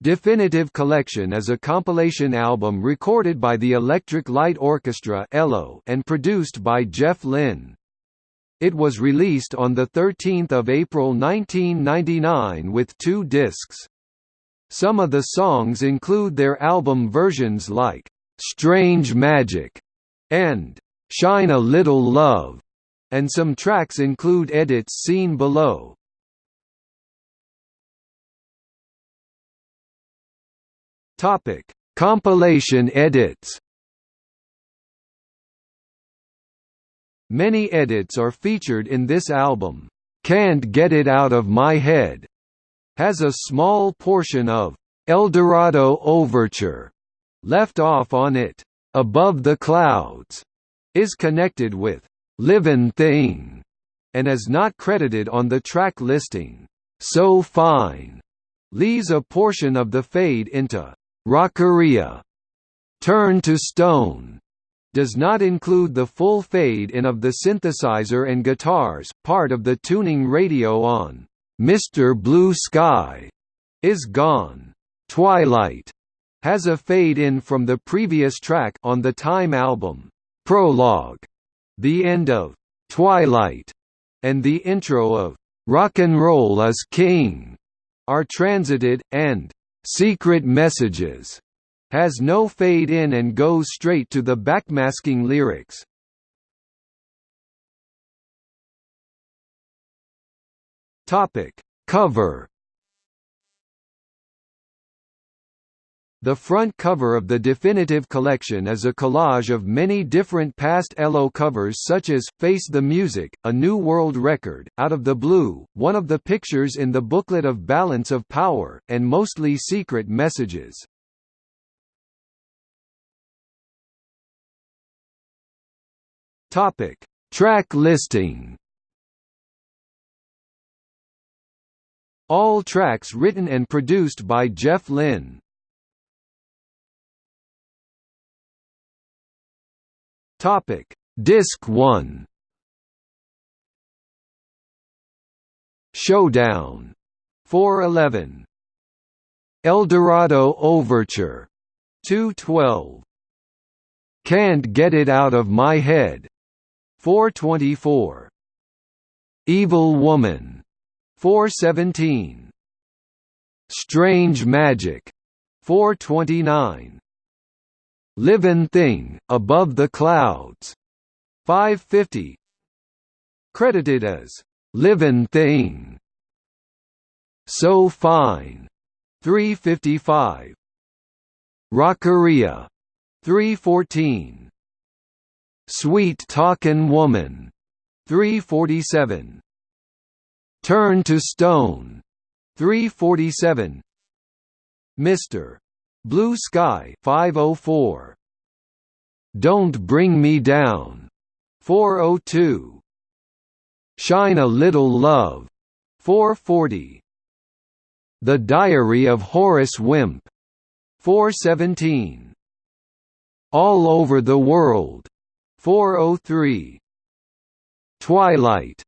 Definitive Collection is a compilation album recorded by the Electric Light Orchestra and produced by Jeff Lynne. It was released on 13 April 1999 with two discs. Some of the songs include their album versions like, "'Strange Magic' and "'Shine a Little Love' and some tracks include edits seen below. Topic: Compilation edits. Many edits are featured in this album. Can't Get It Out of My Head has a small portion of Eldorado Overture left off on it. Above the Clouds is connected with Livin' Thing and is not credited on the track listing. So Fine leaves a portion of the fade into Rockaria Turn to Stone does not include the full fade-in of the synthesizer and guitars, part of the tuning radio on Mr. Blue Sky is gone. Twilight has a fade-in from the previous track on the Time album. Prologue, the end of Twilight, and the intro of Rock and Roll is King are transited, and Secret Messages has no fade in and goes straight to the backmasking lyrics. Topic: Cover The front cover of the definitive collection is a collage of many different past ELO covers such as, Face the Music, A New World Record, Out of the Blue, one of the pictures in the booklet of Balance of Power, and mostly secret messages. Track listing All tracks written and produced by Jeff Lynne. Topic: Disc 1. Showdown 411. Eldorado Overture 212. Can't Get It Out of My Head 424. Evil Woman 417. Strange Magic 429. Livin' Thing, Above the Clouds, 550 Credited as Livin' Thing. So Fine, 355 Rockaria, 314 Sweet Talkin' Woman, 347 Turn to Stone, 347 Mr. Blue Sky 504 Don't Bring Me Down 402 Shine a Little Love 440 The Diary of Horace Wimp 417 All Over the World 403 Twilight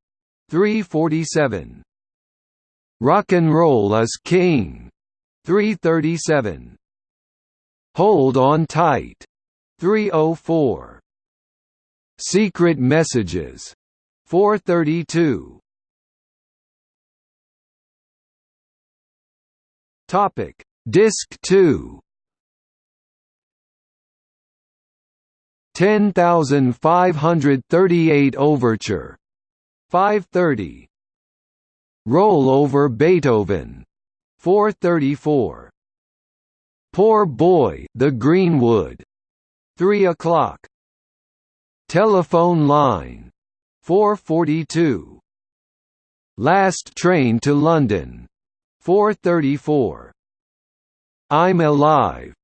347 Rock and Roll is King 337 Hold on tight. 304. Secret messages. 432. Topic: Disc 2. 10538 Overture. 530. Roll over Beethoven. 434. Poor Boy, The Greenwood. 3 o'clock. Telephone line. 442. Last Train to London. 434. I'm Alive.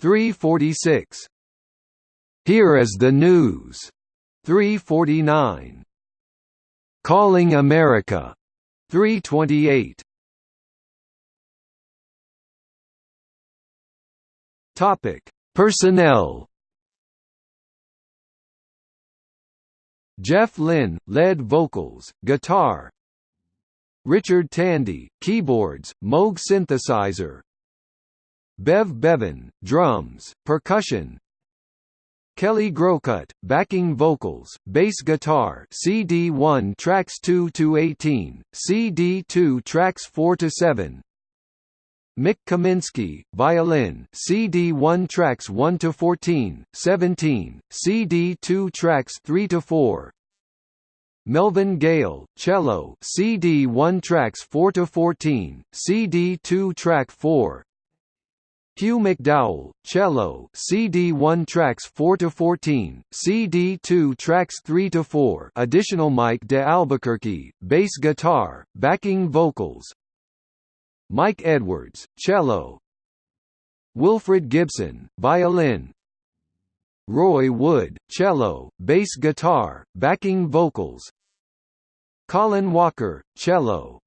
346. Here is the News. 349. Calling America. 328. Topic: Personnel. Jeff Lynne, lead vocals, guitar. Richard Tandy, keyboards, Moog synthesizer. Bev Bevan, drums, percussion, Kelly Groucutt, backing vocals, bass guitar CD1 tracks 2 to 18, CD2 tracks 4 to 7. Mik Kaminski, violin CD1 tracks 1 to 14, 17, CD2 tracks 3 to 4. Melvin Gale, cello CD1 tracks 4 to 14, CD2 track 4. Hugh McDowell, cello, CD1 tracks 4 to 14, CD2 tracks 3 to 4. Additional Mike de Albuquerque, bass guitar, backing vocals. Mike Edwards, cello. Wilfred Gibson, violin. Roy Wood, cello, bass guitar, backing vocals. Colin Walker, cello,